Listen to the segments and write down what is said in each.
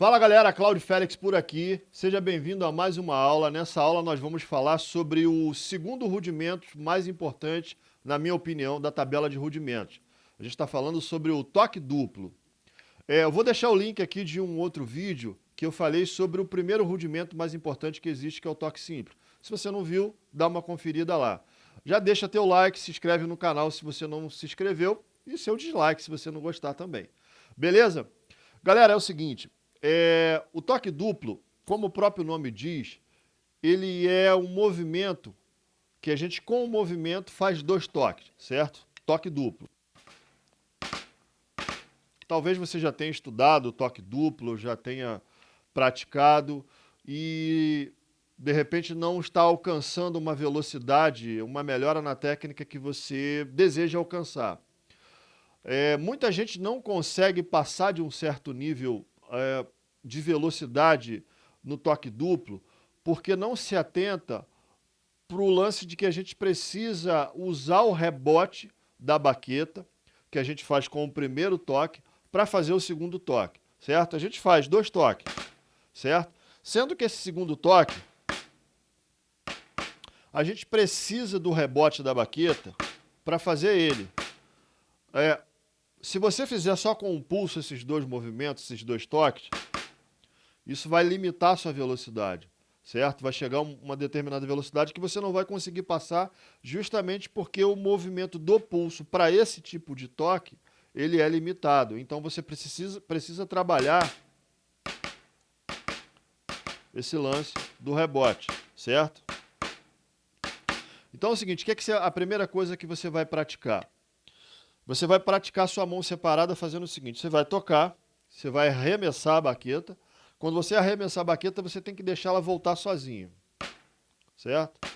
Fala galera, Cláudio Félix por aqui. Seja bem-vindo a mais uma aula. Nessa aula nós vamos falar sobre o segundo rudimento mais importante, na minha opinião, da tabela de rudimentos. A gente está falando sobre o toque duplo. É, eu vou deixar o link aqui de um outro vídeo que eu falei sobre o primeiro rudimento mais importante que existe, que é o toque simples. Se você não viu, dá uma conferida lá. Já deixa teu like, se inscreve no canal se você não se inscreveu e seu dislike se você não gostar também. Beleza? Galera, é o seguinte, é, o toque duplo, como o próprio nome diz, ele é um movimento que a gente, com o movimento, faz dois toques, certo? Toque duplo. Talvez você já tenha estudado o toque duplo, já tenha praticado e de repente não está alcançando uma velocidade, uma melhora na técnica que você deseja alcançar. É, muita gente não consegue passar de um certo nível é, de velocidade no toque duplo, porque não se atenta para o lance de que a gente precisa usar o rebote da baqueta, que a gente faz com o primeiro toque, para fazer o segundo toque, certo? A gente faz dois toques, certo? Sendo que esse segundo toque, a gente precisa do rebote da baqueta para fazer ele. É, se você fizer só com um pulso esses dois movimentos, esses dois toques, isso vai limitar a sua velocidade, certo? Vai chegar uma determinada velocidade que você não vai conseguir passar justamente porque o movimento do pulso para esse tipo de toque, ele é limitado. Então você precisa, precisa trabalhar esse lance do rebote, certo? Então é o seguinte, que é, que a primeira coisa que você vai praticar? Você vai praticar sua mão separada fazendo o seguinte, você vai tocar, você vai arremessar a baqueta. Quando você arremessar a baqueta, você tem que deixar ela voltar sozinha, certo?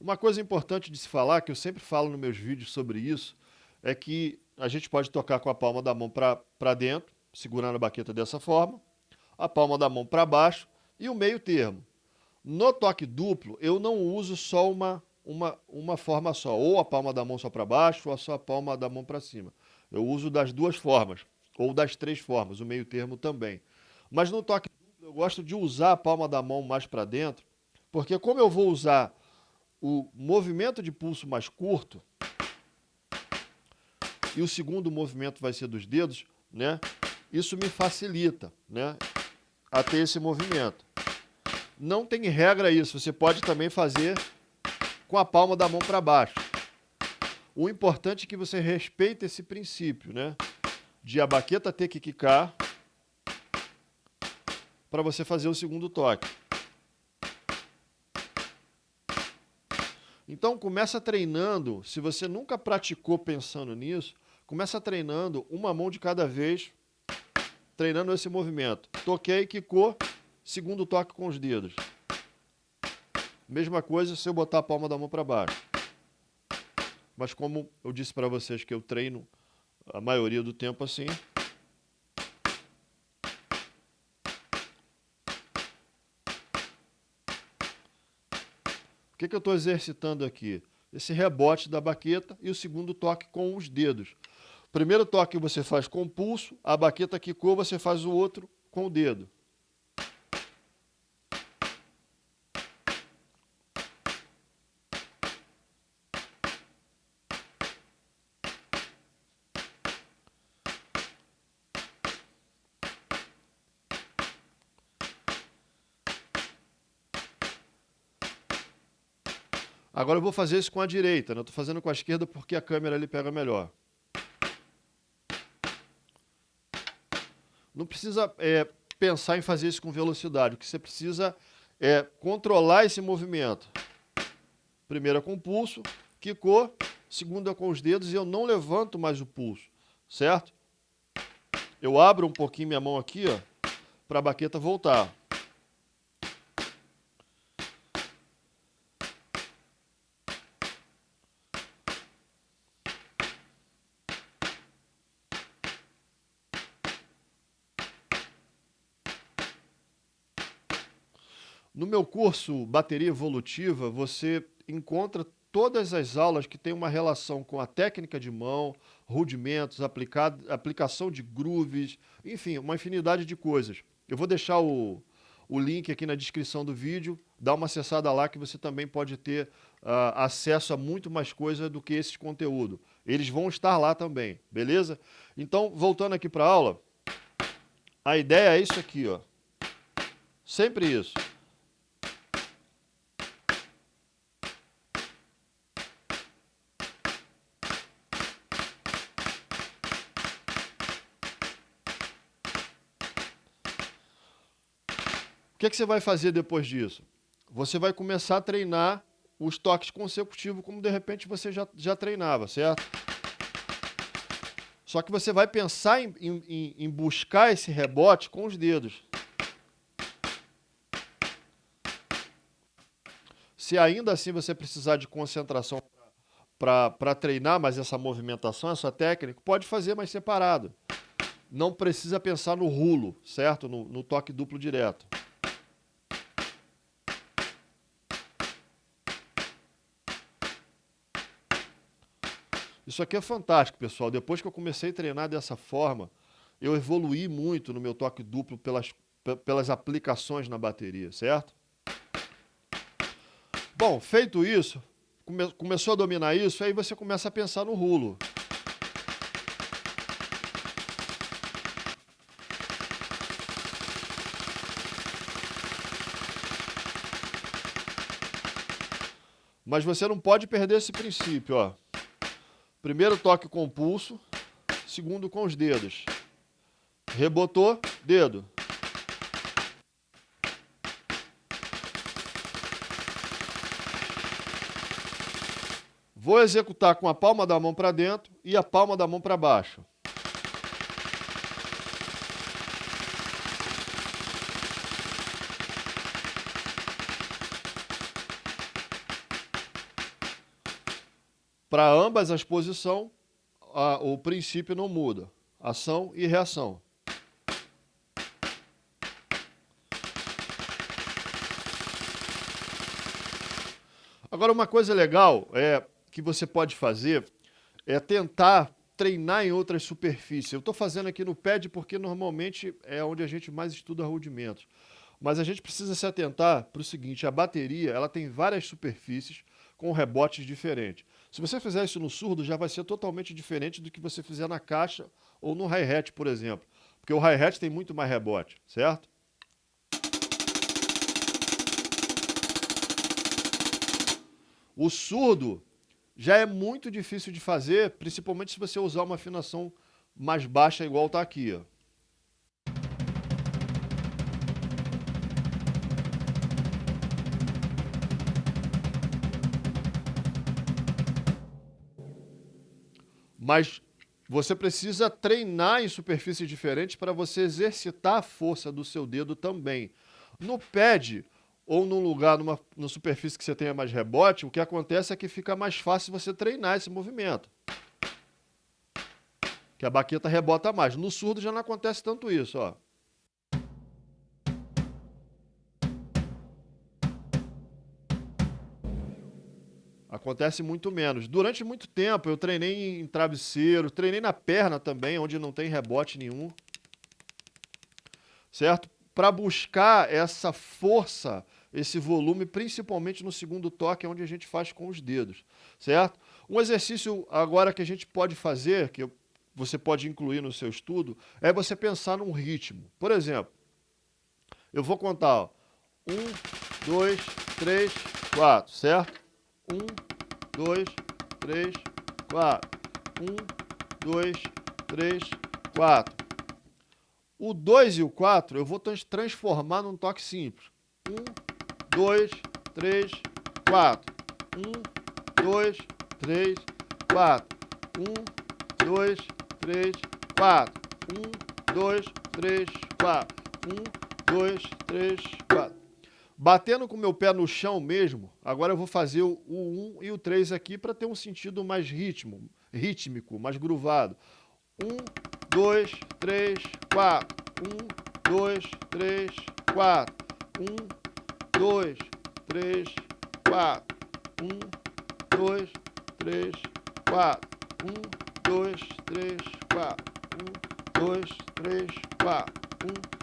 Uma coisa importante de se falar, que eu sempre falo nos meus vídeos sobre isso, é que a gente pode tocar com a palma da mão para dentro, segurando a baqueta dessa forma, a palma da mão para baixo e o meio termo. No toque duplo, eu não uso só uma uma, uma forma só, ou a palma da mão só para baixo, ou a sua palma da mão para cima. Eu uso das duas formas, ou das três formas, o meio termo também. Mas no toque eu gosto de usar a palma da mão mais para dentro, porque como eu vou usar o movimento de pulso mais curto, e o segundo movimento vai ser dos dedos, né? Isso me facilita, né? A ter esse movimento. Não tem regra isso, você pode também fazer com a palma da mão para baixo. O importante é que você respeite esse princípio, né? De a baqueta ter que quicar para você fazer o segundo toque. Então começa treinando, se você nunca praticou pensando nisso, começa treinando uma mão de cada vez, treinando esse movimento. Toquei, quicou, segundo toque com os dedos. Mesma coisa se eu botar a palma da mão para baixo. Mas como eu disse para vocês que eu treino a maioria do tempo assim, que, que eu estou exercitando aqui? Esse rebote da baqueta e o segundo toque com os dedos. O primeiro toque você faz com o pulso, a baqueta quicou, você faz o outro com o dedo. Agora eu vou fazer isso com a direita, né? eu estou fazendo com a esquerda porque a câmera ali pega melhor. Não precisa é, pensar em fazer isso com velocidade, o que você precisa é controlar esse movimento. Primeira com o pulso, quicou, segunda com os dedos e eu não levanto mais o pulso, certo? Eu abro um pouquinho minha mão aqui, ó, para a baqueta voltar. No meu curso Bateria Evolutiva, você encontra todas as aulas que têm uma relação com a técnica de mão, rudimentos, aplicado, aplicação de grooves, enfim, uma infinidade de coisas. Eu vou deixar o, o link aqui na descrição do vídeo, dá uma acessada lá que você também pode ter uh, acesso a muito mais coisa do que esse conteúdo. Eles vão estar lá também, beleza? Então, voltando aqui para a aula, a ideia é isso aqui, ó. Sempre isso. Que, que você vai fazer depois disso? Você vai começar a treinar os toques consecutivos como de repente você já, já treinava, certo? Só que você vai pensar em, em, em buscar esse rebote com os dedos. Se ainda assim você precisar de concentração para treinar mais essa movimentação, essa técnica, pode fazer mais separado. Não precisa pensar no rulo, certo? No, no toque duplo direto. Isso aqui é fantástico, pessoal. Depois que eu comecei a treinar dessa forma, eu evoluí muito no meu toque duplo pelas, pelas aplicações na bateria, certo? Bom, feito isso, come, começou a dominar isso, aí você começa a pensar no rulo. Mas você não pode perder esse princípio, ó. Primeiro toque com o pulso, segundo com os dedos. Rebotou, dedo. Vou executar com a palma da mão para dentro e a palma da mão para baixo. Para ambas as posições, a, o princípio não muda. Ação e reação. Agora, uma coisa legal é que você pode fazer é tentar treinar em outras superfícies. Eu estou fazendo aqui no pad porque normalmente é onde a gente mais estuda rudimentos. Mas a gente precisa se atentar para o seguinte, a bateria ela tem várias superfícies com rebotes diferentes. Se você fizer isso no surdo, já vai ser totalmente diferente do que você fizer na caixa ou no hi-hat, por exemplo. Porque o hi-hat tem muito mais rebote, certo? O surdo já é muito difícil de fazer, principalmente se você usar uma afinação mais baixa igual está aqui. Ó. Mas você precisa treinar em superfícies diferentes para você exercitar a força do seu dedo também. No pad ou num lugar, numa, numa superfície que você tenha mais rebote, o que acontece é que fica mais fácil você treinar esse movimento. Que a baqueta rebota mais. No surdo já não acontece tanto isso, ó. Acontece muito menos. Durante muito tempo eu treinei em travesseiro, treinei na perna também, onde não tem rebote nenhum. Certo? Para buscar essa força, esse volume, principalmente no segundo toque, onde a gente faz com os dedos. Certo? Um exercício agora que a gente pode fazer, que você pode incluir no seu estudo, é você pensar num ritmo. Por exemplo, eu vou contar, ó, um, dois, três, quatro, certo? Um, dois, três, quatro. Um, dois, três, quatro. O 2 e o 4 eu vou transformar num toque simples. Um, dois, três, quatro. Um, dois, três, quatro. Um, dois, três, quatro. Um, dois, três, quatro. Um, dois, três, quatro. Batendo com o meu pé no chão mesmo, agora eu vou fazer o 1 e o 3 aqui para ter um sentido mais ritmo, rítmico, mais gruvado. 1, 2, 3, 4. 1, 2, 3, 4. 1, 2, 3, 4. 1, 2, 3, 4. 1, 2, 3, 4. 1, 2, 3, 4. 1,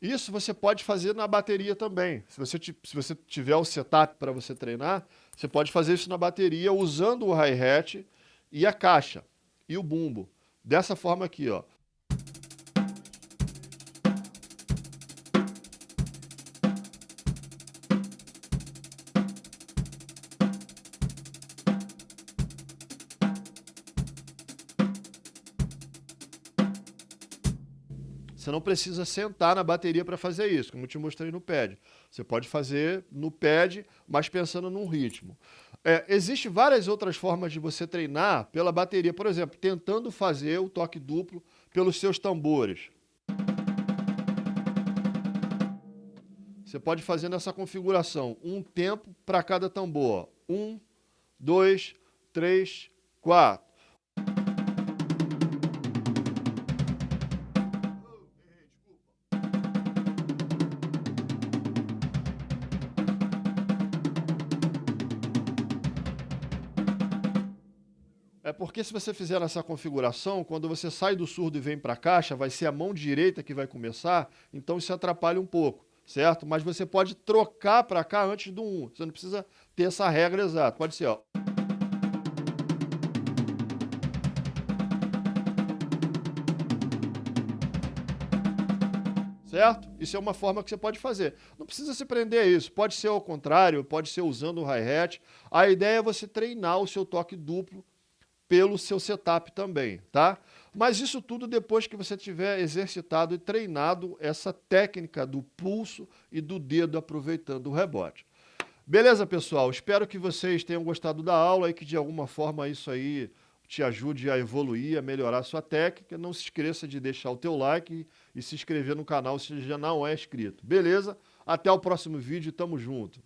Isso você pode fazer na bateria também. Se você, se você tiver o setup para você treinar, você pode fazer isso na bateria usando o hi-hat e a caixa e o bumbo. Dessa forma aqui, ó. Você não precisa sentar na bateria para fazer isso, como eu te mostrei no pad. Você pode fazer no pad, mas pensando num ritmo. É, Existem várias outras formas de você treinar pela bateria. Por exemplo, tentando fazer o toque duplo pelos seus tambores. Você pode fazer nessa configuração um tempo para cada tambor. Um, dois, três, quatro. É porque se você fizer essa configuração, quando você sai do surdo e vem para a caixa, vai ser a mão direita que vai começar, então isso atrapalha um pouco, certo? Mas você pode trocar para cá antes do 1, você não precisa ter essa regra exata, pode ser, ó. certo? Isso é uma forma que você pode fazer. Não precisa se prender a isso, pode ser ao contrário, pode ser usando o hi-hat. A ideia é você treinar o seu toque duplo pelo seu setup também, tá? Mas isso tudo depois que você tiver exercitado e treinado essa técnica do pulso e do dedo aproveitando o rebote. Beleza, pessoal? Espero que vocês tenham gostado da aula e que de alguma forma isso aí te ajude a evoluir, a melhorar a sua técnica. Não se esqueça de deixar o teu like e se inscrever no canal se já não é inscrito. Beleza? Até o próximo vídeo, tamo junto.